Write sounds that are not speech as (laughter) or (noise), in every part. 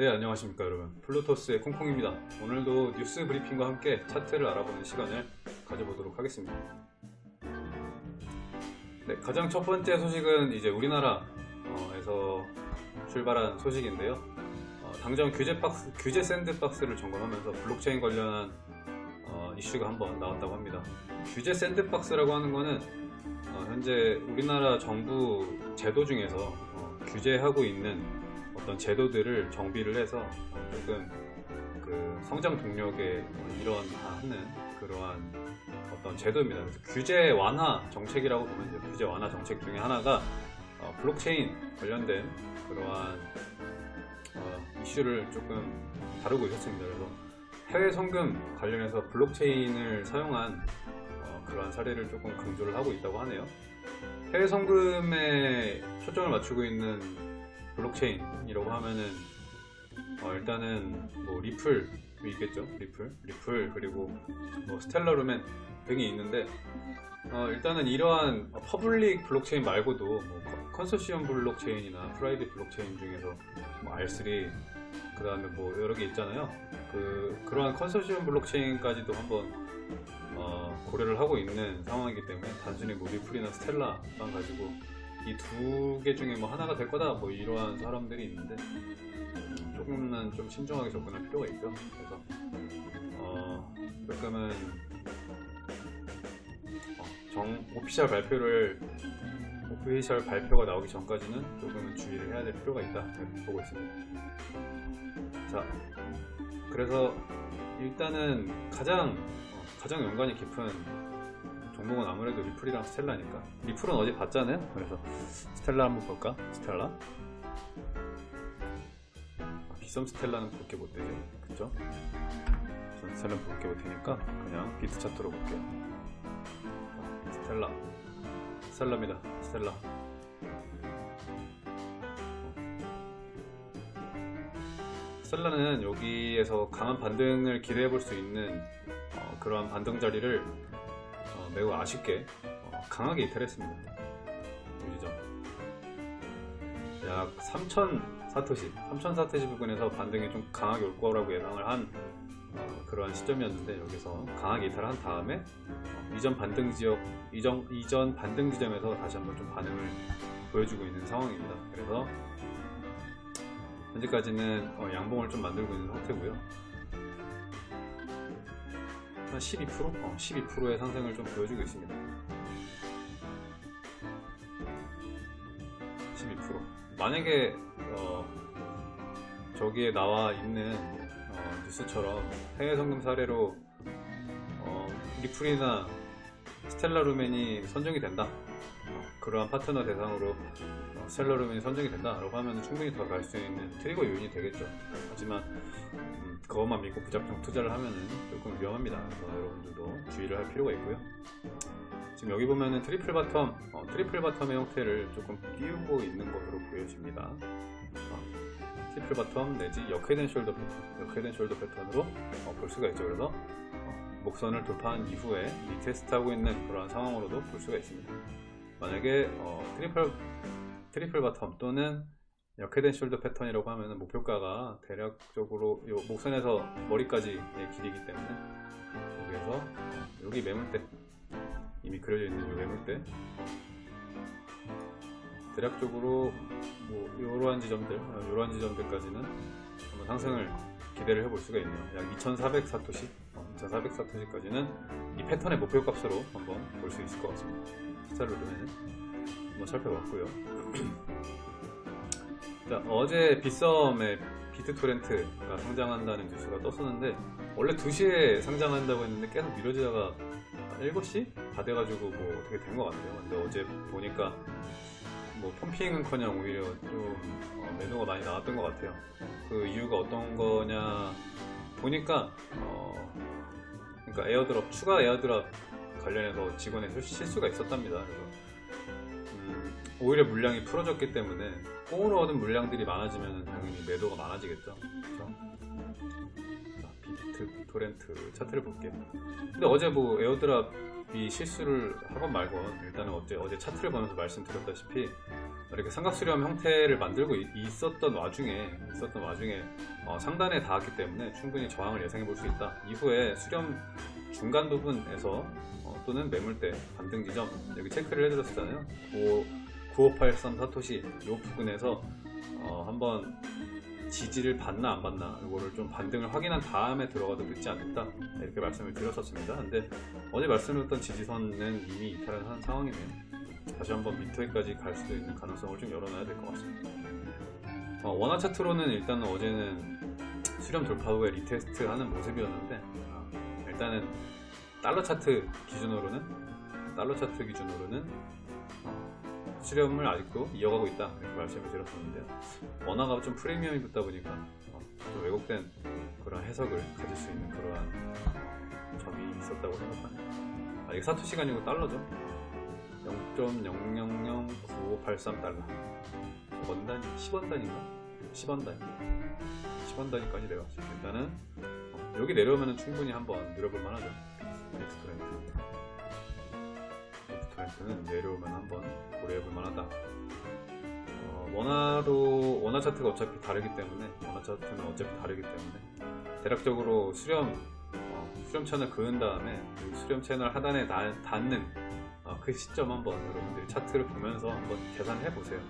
네 안녕하십니까 여러분. 플루토스의 콩콩입니다. 오늘도 뉴스 브리핑과 함께 차트를 알아보는 시간을 가져보도록 하겠습니다. 네 가장 첫 번째 소식은 이제 우리나라에서 출발한 소식인데요. 어, 당장 규제 박스 규제 샌드박스를 점검하면서 블록체인 관련한 어, 이슈가 한번 나왔다고 합니다. 규제 샌드박스라고 하는 거는 어, 현재 우리나라 정부 제도 중에서 어, 규제하고 있는 어떤 제도들을 정비를 해서 조금 그 성장 동력에 일원하는 그러한 어떤 제도입니다. 그래서 규제 완화 정책이라고 보면 돼요. 규제 완화 정책 중에 하나가 어, 블록체인 관련된 그러한 어, 이슈를 조금 다루고 있었습니다. 그래서 해외 송금 관련해서 블록체인을 사용한 어, 그러한 사례를 조금 강조를 하고 있다고 하네요. 해외 송금에 초점을 맞추고 있는 블록체인이라고 하면은 어, 일단은 뭐 리플이 있겠죠? 리플? 리플 그리고 뭐 스텔라루멘 등이 있는데 어, 일단은 이러한 public 블록체인 말고도 뭐 컨소시엄 블록체인이나 private 블록체인 중에서 뭐 R3 그 다음에 뭐 여러 개 있잖아요. 그 그러한 컨소시엄 블록체인까지도 한번 어, 고려를 하고 있는 상황이기 때문에 단순히 뭐 리플이나 스텔라만 가지고 이 두 개 중에 뭐 하나가 될 거다 뭐 이러한 사람들이 있는데 조금은 좀 신중하게 접근할 필요가 있죠. 그래서 어 조금은 어, 정 오피셜 발표를 오피셜 발표가 나오기 전까지는 조금은 주의를 해야 될 필요가 있다. 이렇게 보고 있습니다. 자 그래서 일단은 가장 어, 가장 연관이 깊은 종목은 아무래도 리플이랑 스텔라니까. 리플은 어제 봤잖아요. 그래서 스텔라 한번 볼까? 스텔라? 아, 빗썸 스텔라는 볼게 못되죠 그쵸? 전 스텔라는 볼게 못되니까 그냥 비트 차트로 볼게요. 자, 스텔라. 스텔라입니다. 스텔라. 스텔라는 여기에서 강한 반등을 기대해 볼 수 있는 어, 그러한 반등 자리를 어, 매우 아쉽게 어, 강하게 이탈했습니다. 보시죠. 약3,000 사토시, 3,000 사토시 부근에서 반등이 좀 강하게 올 거라고 예상을 한 어, 그러한 시점이었는데 여기서 강하게 이탈한 다음에 어, 이전 반등 지역, 이전, 이전 반등 지점에서 다시 한번 좀 반응을 보여주고 있는 상황입니다. 그래서 현재까지는 어, 양봉을 좀 만들고 있는 상태고요. 한 12%? 어, 12%의 상승을 좀 보여주고 있습니다. 12% 만약에 어, 저기에 나와 있는 어, 뉴스처럼 해외 성금 사례로 어, 리플이나 스텔라 루멘이 선정이 된다 어, 그러한 파트너 대상으로 어, 스텔라루멘이 선정이 된다 라고 하면 충분히 더 갈 수 있는 trigger 요인이 되겠죠. 하지만 음, 그것만 믿고 무작정 투자를 하면 조금 위험합니다. 여러분들도 주의를 할 필요가 있고요. 지금 여기 보면은 triple bottom 어, triple bottom의 형태를 조금 띄우고 있는 것으로 보여집니다. 어, triple bottom 내지 역head shoulder 패턴 역head shoulder 패턴으로 어, 볼 수가 있죠. 그래서 어, 목선을 돌파한 이후에 retest하고 있는 그러한 상황으로도 볼 수가 있습니다 만약에 어, triple triple bottom 또는 역head shoulder 패턴이라고 하면 목표가가 대략적으로 요 목선에서 머리까지의 길이기 때문에 여기에서 어, 여기 매물대 이미 그려져 있는 이 매물대 대략적으로 뭐 이러한 지점들 이러한 지점들까지는 한번 상승을 기대를 해볼 수가 있네요. 약 2400 사토시 어, 2400 사토시까지는 이 패턴의 목표 값으로 한번 볼 수 있을 것 같습니다 스타일로드는 한번 살펴봤고요. (clears throat) 자, 어제 빗썸의 비트토렌트가 상장한다는 뉴스가 떴었는데 원래 2시에 상장한다고 했는데 계속 미뤄지다가 7시? 다 돼가지고 뭐 어떻게 된 것 같아요. 근데 어제 보니까 뭐 pumping은커녕 오히려 좀 어, 매도가 많이 나왔던 것 같아요. 그 이유가 어떤 거냐 보니까 어 그러니까 airdrop 추가 airdrop 관련해서 직원의 실수가 있었답니다 그래서 음, 오히려 물량이 풀어졌기 때문에 꽁으로 얻은 물량들이 많아지면 당연히 매도가 많아지겠죠 그렇죠? 비트 토렌트 차트를 볼게요 근데 어제 뭐 에어드랍이 실수를 하건 말건 일단은 어제, 어제 차트를 보면서 말씀드렸다시피 이렇게 삼각수렴 형태를 만들고 이- 있었던 와중에 있었던 와중에 어, 상단에 닿았기 때문에 충분히 저항을 예상해 볼 수 있다. 이후에 수렴 중간 부분에서 어, 또는 매물대 반등 지점 여기 체크를 해드렸었잖아요. 9583 사토시 이 부분에서 어, 한번 지지를 받나 안 받나 이거를 좀 반등을 확인한 다음에 들어가도 늦지 않겠다 이렇게 말씀을 드렸었습니다. 근데 어제 말씀드렸던 지지선은 이미 이탈을 한 상황이네요. 다시 한번 밑에까지 갈 수도 있는 가능성을 좀 열어놔야 될 것 같습니다. 어, 원화 차트로는 일단 어제는 수렴 돌파 후에 retest 하는 모습이었는데 어, 일단은 달러 차트 기준으로는 달러 차트 기준으로는 어, 수렴을 아직도 이어가고 있다 이렇게 말씀을 드렸었는데요. 원화가 좀 프리미엄이 붙다 보니까 어, 좀 왜곡된 그런 해석을 가질 수 있는 그러한 점이 있었다고 생각합니다. 아, 이게 사토 시 간이고 달러죠. 0.0009583 달러. 원 단위, 10원 단위인가? 10원 단위. 10원 단위까지 내려왔어요. 일단은 어, 여기 내려오면 충분히 한번 늘어볼 만하죠. 넥스 트렌드는 내려오면 한번 고려해볼 만하다. 어, 원화로 원화 차트가 어차피 다르기 때문에 원화 차트는 어차피 다르기 때문에 대략적으로 수렴 어, 수렴 채널 그은 다음에 이 수렴 채널 하단에 닿, 닿는 어, 그 시점 한번 여러분들이 차트를 보면서 한번 계산해 보세요.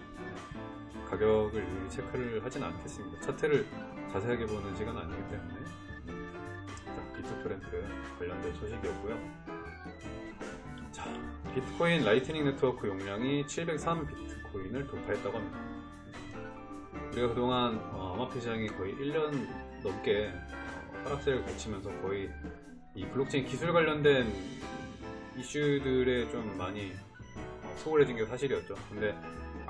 가격을 체크를 하진 않겠습니다. 차트를 자세하게 보는 시간은 아니기 때문에 자, 비트토렌트 관련된 소식이었고요. 자, 비트코인 Lightning Network 용량이 703 비트코인을 돌파했다고 합니다. 우리가 그동안 어, 암호화폐 시장이 거의 1년 넘게 어, 하락세를 거치면서 거의 이 블록체인 기술 관련된 이슈들에 좀 많이 어, 소홀해진 게 사실이었죠. 근데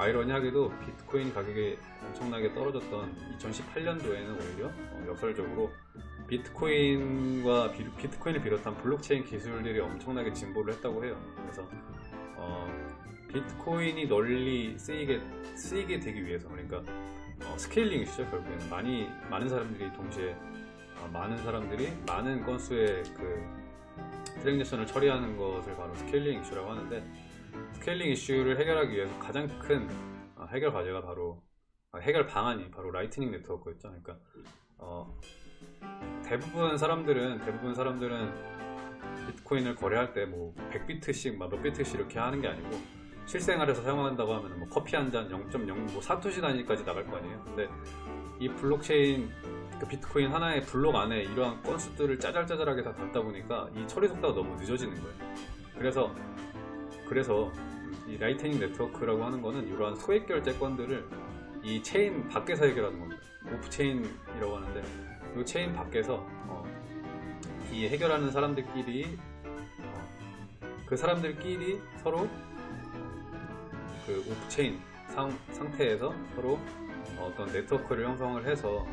아이러니하게도 비트코인 가격이 엄청나게 떨어졌던 2018년도에는 오히려 어, 역설적으로 비트코인과 비, 비트코인을 비롯한 블록체인 기술들이 엄청나게 진보를 했다고 해요. 그래서 어, 비트코인이 널리 쓰이게 쓰이게 되기 위해서 그러니까 어, scaling 이슈죠 결국에는 많이 많은 사람들이 동시에 어, 많은 사람들이 많은 건수의 그 transaction을 처리하는 것을 바로 scaling 이슈라고 하는데 scaling 이슈를 해결하기 위해서 가장 큰 어, 해결 과제가 바로 아, 해결 방안이 바로 Lightning Network였죠. 그러니까 어, 대부분 사람들은 대부분 사람들은 비트코인을 거래할 때 뭐 100비트씩 막 몇 비트씩 이렇게 하는 게 아니고 실생활에서 사용한다고 하면 뭐 커피 한 잔 0.0뭐 사토시 단위까지 나갈 거 아니에요. 근데 이 블록체인 그 비트코인 하나의 블록 안에 이러한 건수들을 짜잘짜잘하게 다 담다 보니까 이 처리 속도가 너무 늦어지는 거예요. 그래서 그래서 이 Lightning Network라고 하는 거는 이러한 소액 결제 건들을 이 체인 밖에서 해결하는 겁니다. off-chain이라고 하는데 이 체인 밖에서 어, 이 해결하는 사람들끼리 어, 그 사람들끼리 서로 그 off-chain 상, 상태에서 서로 어떤 네트워크를 형성을 해서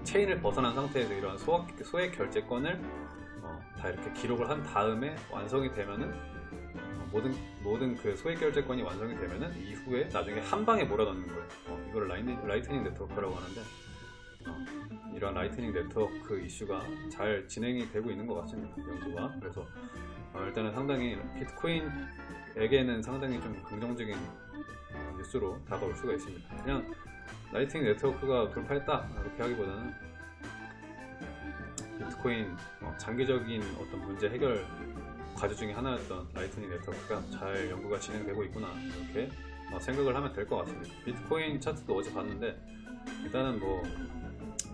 이 체인을 벗어난 상태에서 이러한 소액, 소액 결제 건을 어, 다 이렇게 기록을 한 다음에 완성이 되면은 어, 모든 모든 그 소액 결제 건이 완성이 되면은 이후에 나중에 한 방에 몰아넣는 거예요. 어, 이거를 Light, Lightning Network라고 하는데 어, 이런 Lightning Network 이슈가 잘 진행이 되고 있는 것 같습니다. 연구가 그래서 어, 일단은 상당히 비트코인에게는 상당히 좀 긍정적인 어, 뉴스로 다가올 수가 있습니다. 그냥 Lightning Network가 돌파했다 이렇게 하기보다는 비트코인 어, 장기적인 어떤 문제 해결 과제 중에 하나였던 Lightning Network가 잘 연구가 진행되고 있구나 이렇게 어, 생각을 하면 될 것 같습니다. 비트코인 차트도 어제 봤는데 일단은 뭐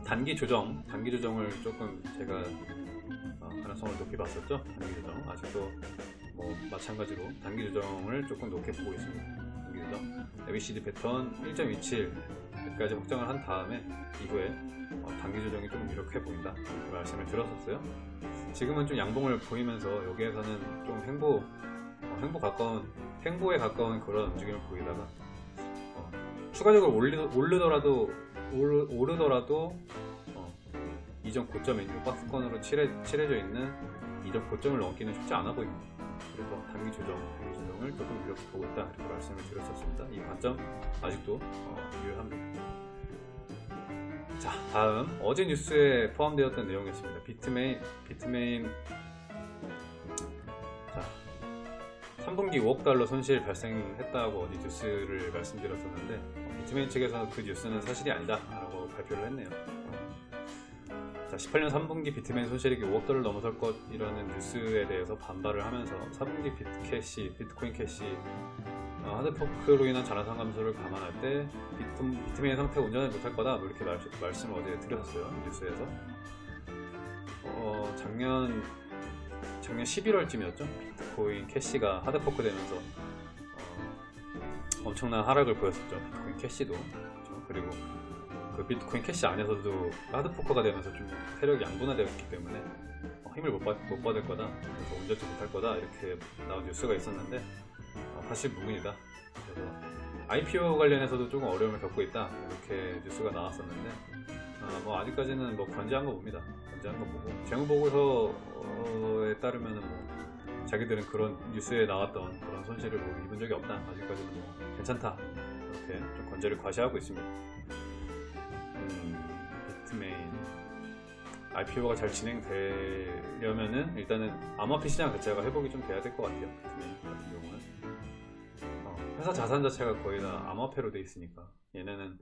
단기 조정, 단기 조정을 조금 제가 어, 가능성을 높이 봤었죠. 단기 조정 아직도 뭐 마찬가지로 단기 조정을 조금 높게 보고 있습니다. 단기 조정 ABCD 패턴 1.27까지 확정을 한 다음에 이후에 어, 단기 조정이 조금 이렇게 보인다 이렇게 말씀을 드렸었어요. 지금은 좀 양봉을 보이면서 여기에서는 좀 행보 어, 행보 가까운 행보에 가까운 그런 움직임을 보이다가 어, 추가적으로 올리, 오르더라도 오르, 오르더라도 어, 이전 고점에 있는 박스권으로 칠해, 칠해져 있는 이전 고점을 넘기는 쉽지 않아 보입니다. 그래서 단기 조정, 단기 조정을 조금 이렇게 보고 있다 이렇게 말씀을 드렸었습니다. 이 관점 아직도 어, 유효합니다. 자 다음. 어제 뉴스에 포함되었던 내용이었습니다. 비트메인 비트메인. 자 3분기 5억 달러 손실 발생했다고 어디 뉴스를 말씀드렸었는데 어, 비트메인 측에서는 그 뉴스는 사실이 아니다 라고 발표를 했네요. 자, 18년 3분기 비트메인 손실액이 5억 달러 넘어설 것이라는 뉴스에 대해서 반발을 하면서 4분기 비트캐시, 비트코인 캐시 어, hard fork로 인한 자산 감소를 감안할 때 비트, 비트메인 상태 온전치 못할 거다. 뭐 이렇게 말, 말씀을 어제 드렸었어요 뉴스에서. 어, 작년 작년 11월쯤이었죠? 비트코인 캐시가 hard fork 되면서 어, 엄청난 하락을 보였었죠 비트코인 캐시도. 그렇죠? 그리고 그 비트코인 캐시 안에서도 hard fork가 되면서 좀 세력이 양분화되었기 때문에 어, 힘을 못, 받, 못 받을 거다. 그래서 온전치 못할 거다. 이렇게 나온 뉴스가 있었는데 어, 사실 무근이다. 그래서 IPO 관련해서도 조금 어려움을 겪고 있다. 이렇게 뉴스가 나왔었는데 어, 뭐 아직까지는 뭐 건재한 거 봅니다. 건재한 거 보고. 재무보고서에 따르면은 뭐 자기들은 그런 뉴스에 나왔던 그런 손실을 뭐 입은 적이 없다. 아직까지는 뭐 괜찮다. 이렇게 좀 건재를 과시하고 있습니다. 음, 비트메인 IPO가 잘 진행되려면은 일단은 암호화폐 시장 자체가 회복이 좀 돼야 될 것 같아요 회사 자산 자체가 거의 다 암호화폐로 돼 있으니까 얘네는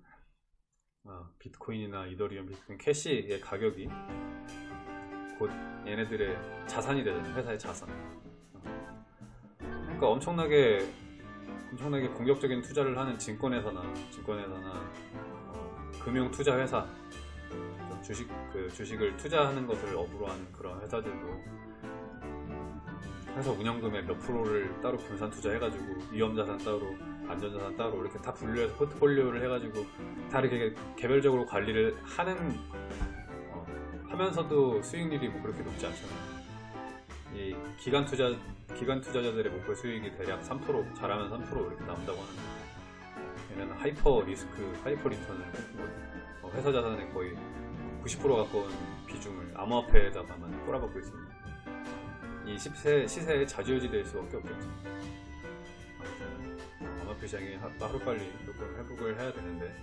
어, 비트코인이나 이더리움, 비트코인 캐시의 가격이 곧 얘네들의 자산이 되잖아요 회사의 자산 어. 그러니까 엄청나게 엄청나게 공격적인 투자를 하는 증권회사나 증권회사나 어, 금융 투자 회사 주식 그 주식을 투자하는 것을 업으로 하는 그런 회사들도 회사 운영금의 몇 프로를 따로 분산 투자해가지고 위험자산 따로 안전자산 따로 이렇게 다 분류해서 포트폴리오를 해가지고 다 이렇게 개별적으로 관리를 하는 어, 하면서도 수익률이 뭐 그렇게 높지 않잖아요. 이 기관 투자 기관 투자자들의 목표 수익이 대략 3% 잘하면 3% 이렇게 나온다고 하는데 얘네는 high risk high return을 뭐 회사 자산의 거의 90% 가까운 비중을 암호화폐에다가만 꼬라박고 있습니다. 이 시세, 시세에 자주유지 될 수밖에 없겠죠. 아무튼 암호화폐 시장이 하루빨리 조금 회복을 해야 되는데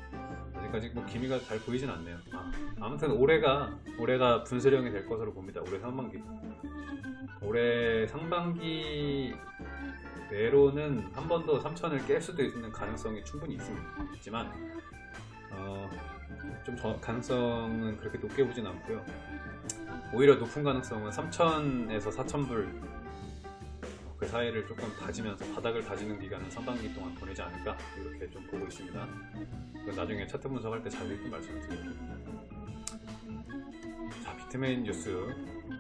아직까지 뭐 기미가 잘 보이진 않네요. 아, 무튼 올해가 올해가 분수령이 될 것으로 봅니다. 올해 상반기. 올해 상반기 내로는 한 번 더 3천을 깰 수도 있는 가능성이 충분히 있습니다. 있지만 어, 좀 저, 가능성은 그렇게 높게 보진 않고요. 오히려 높은 가능성은 3천에서 4천불 그 사이를 조금 다지면서 바닥을 다지는 기간은 상반기 동안 보내지 않을까 이렇게 좀 보고 있습니다. 나중에 차트 분석할 때 자세히 좀 말씀을 드릴게요. 자 비트메인 뉴스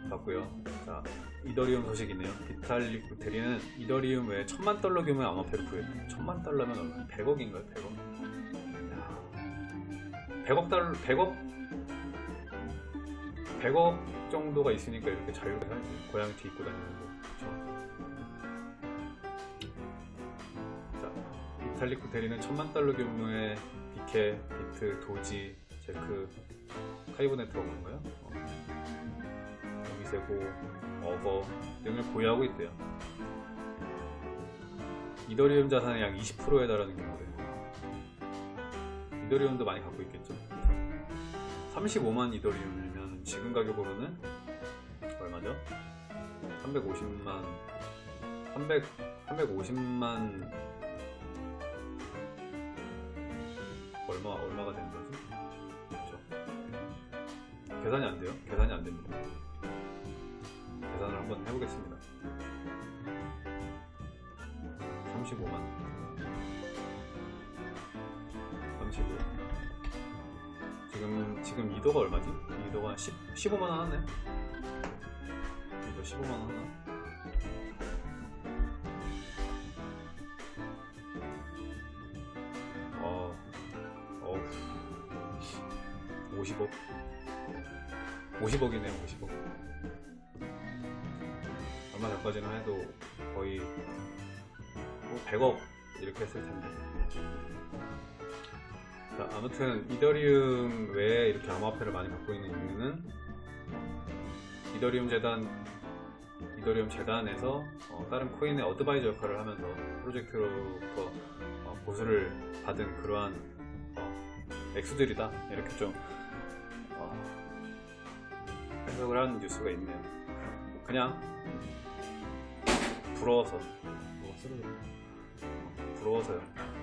봤고요. 자 이더리움 소식이네요. 비탈릭 부테리는 이더리움 외에 천만 달러 규모의 암호화폐를 구했대요. 천만 달러면 얼마? 100억인가요? 100억? 100억 달러, 100억 100억 정도가 있으니까 이렇게 자유롭게 살지 고양이 뒤 입고 다니는 거 그쵸? 자, 비탈릭 구테리는 천만 달러 규모의 비케, 비트, 도지, 제크, 카이브 네트워크인가요? 어. 미세고, 어거 등을 보유하고 있대요 이더리움 자산의 약 20%에 달하는 경우래요 이더리움도 많이 갖고 있겠죠 35만 이더리움이면 지금 가격으로는 얼마죠? 350만 300 350만 얼마 얼마가 되는 거지? 그렇죠. 계산이 안 돼요? 계산이 안 됩니다. 계산을 한번 해보겠습니다. 35만 35 지금 지금 2도가 얼마지? 2도가 10, 15만 원 하네. 2도 15만 원 하나? 어, 어, 50억. 50억이네요, 50억. 얼마 전까지는 해도 거의 뭐 100억 이렇게 했을 텐데. 자, 아무튼 이더리움 외에 이렇게 암호화폐를 많이 갖고 있는 이유는 이더리움 재단 이더리움 재단에서 어, 다른 코인의 어드바이저 역할을 하면서 프로젝트로부터 어, 보수를 받은 그러한 어, 액수들이다 이렇게 좀 어, 해석을 하는 뉴스가 있네요 그냥 부러워서 뭐 쓰러져. 부러워서요.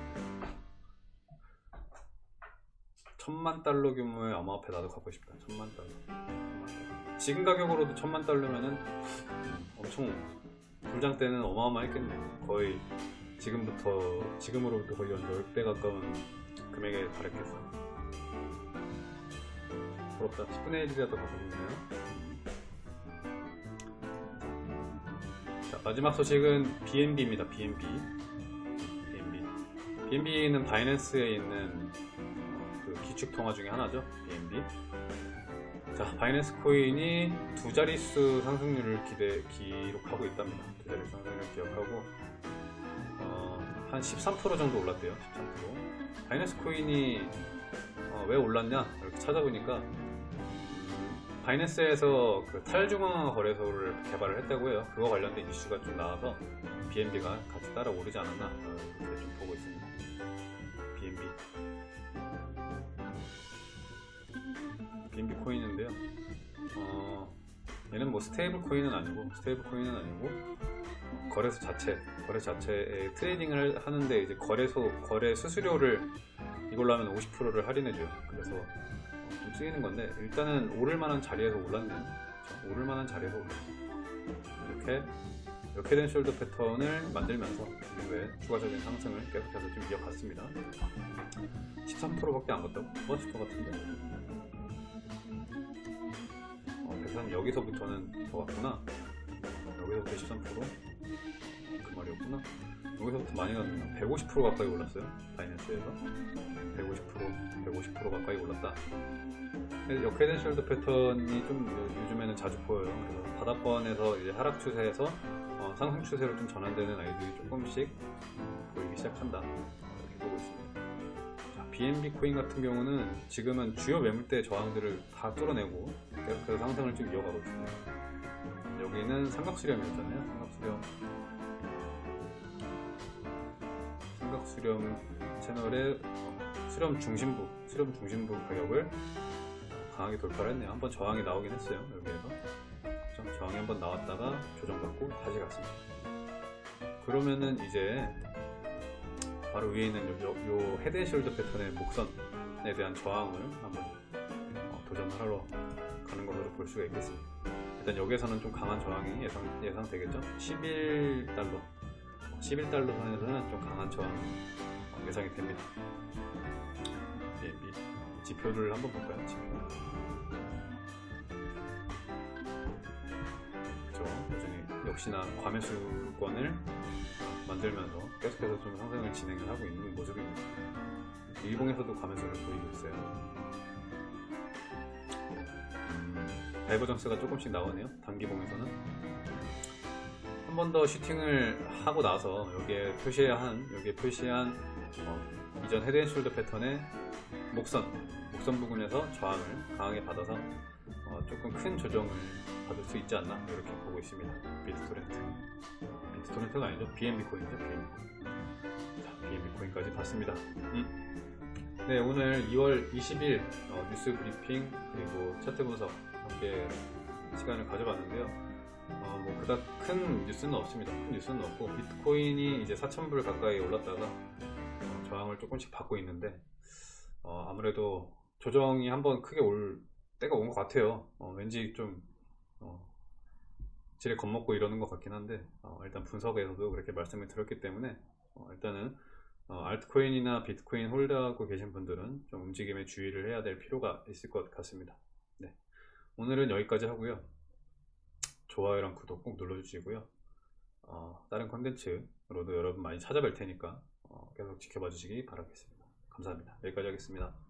천만 달러 규모의 암호화폐 나도 갖고 싶다. 천만 달러. 지금 가격으로도 천만 달러면은 엄청 불장 때는 어마어마했겠네. 거의 지금부터 지금으로부터 거의 한 10배 가까운 금액에 달했겠어. 부럽다. 10분의 1이라도 갖고 있네요. 자, 마지막 소식은 BNB입니다. BNB. BNB. BNB는 바이낸스에 있는 기축 통화 중에 하나죠. BNB. 자, 바이낸스 코인이 두 자릿수 상승률을 기대, 기록하고 있답니다. 두 자릿수 상승률을 기록하고 어, 한 13% 정도 올랐대요. 13%. 바이낸스 코인이 어, 왜 올랐냐? 이렇게 찾아보니까 음, 바이낸스에서 그 탈중앙화 거래소를 개발을 했다고 해요. 그거 관련된 이슈가 좀 나와서 BNB가 같이 따라 오르지 않았나 어, 이렇게 좀 보고 있습니다. BNB. BNB 코인인데요. 어, 얘는 뭐 stable coin은 아니고 stable coin은 아니고 거래소 자체 거래소 자체에 trading을 하는데 이제 거래소 거래 수수료를 이걸로 하면 50%를 할인해줘요. 그래서 어, 좀 쓰이는 건데 일단은 오를 만한 자리에서 올랐네요. 오를 만한 자리에서 올랐어요. 이렇게 이렇게 된 숄더 패턴을 만들면서 이후에 추가적인 상승을 계속해서 좀 이어갔습니다. 13%밖에 안 갔다고? 맞을 것 같은데. 어, 그래서 한 여기서부터는 더 갔구나. 여기서부터 13%그 말이었구나. 여기서부터 많이 갔네요. 150% 가까이 올랐어요. 바이낸스에서 150% 150% 가까이 올랐다. 숄더 패턴이 좀 요- 요즘에는 자주 보여요. 그래서 바닥권에서 이제 하락 추세에서 어, 상승 추세로 좀 전환되는 아이들이 조금씩 보이기 시작한다. 어, 이렇게 보고 있습니다. 자, BNB 코인 같은 경우는 지금은 주요 매물대 저항들을 다 뚫어내고 계속해서 상승을 좀 이어가고 있습니다. 여기는 삼각수렴이었잖아요. 삼각수렴. 삼각수렴 채널의 어, 수렴 중심부, 수렴 중심부 가격을 강하게 돌파를 했네요. 한번 저항이 나오긴 했어요. 여기에서. 저항이 한번 나왔다가 조정받고 다시 갔습니다. 그러면은 이제 바로 위에 있는 요, 요, 요 헤드앤숄더 패턴의 목선에 대한 저항을 한번 어, 도전하러 가는 것으로 볼 수가 있겠습니다. 일단 여기에서는 좀 강한 저항이 예상, 예상되겠죠? 11달러 11달러 선에서는 좀 강한 저항 어, 예상이 됩니다. BNB 지표를 한번 볼까요? 지표. 역시나 과매수권을 만들면서 계속해서 좀 상승을 진행을 하고 있는 모습입니다. 일봉에서도 과매수를 보이고 있어요. 음, divergence가 조금씩 나오네요. 단기봉에서는 한 번 더 슈팅을 하고 나서 여기에 표시한 여기에 표시한 어, 이전 head and shoulder 패턴의 목선 목선 부분에서 저항을 강하게 받아서 어, 조금 큰 조정을 받을 수 있지 않나 이렇게 보고 있습니다. 비트토렌트 비트토렌트가 아니죠 BNB 코인이죠 BNB 코인 자 BNB 코인까지 봤습니다. 음. 네 오늘 2월 20일 어, 뉴스 브리핑 그리고 차트 분석 함께 시간을 가져봤는데요. 어, 뭐 그닥 큰 뉴스는 없습니다. 큰 뉴스는 없고 비트코인이 이제 4,000불 가까이 올랐다가 어, 저항을 조금씩 받고 있는데 어, 아무래도 조정이 한번 크게 올 때가 온 것 같아요. 어, 왠지 좀 어, 지레 겁먹고 이러는 것 같긴 한데 어, 일단 분석에서도 그렇게 말씀을 드렸기 때문에 어, 일단은 어, 알트코인이나 비트코인 홀드하고 계신 분들은 좀 움직임에 주의를 해야 될 필요가 있을 것 같습니다. 네. 오늘은 여기까지 하고요. 좋아요랑 구독 꼭 눌러주시고요. 어, 다른 컨텐츠로도 여러분 많이 찾아뵐 테니까 어, 계속 지켜봐 주시기 바라겠습니다. 감사합니다. 여기까지 하겠습니다.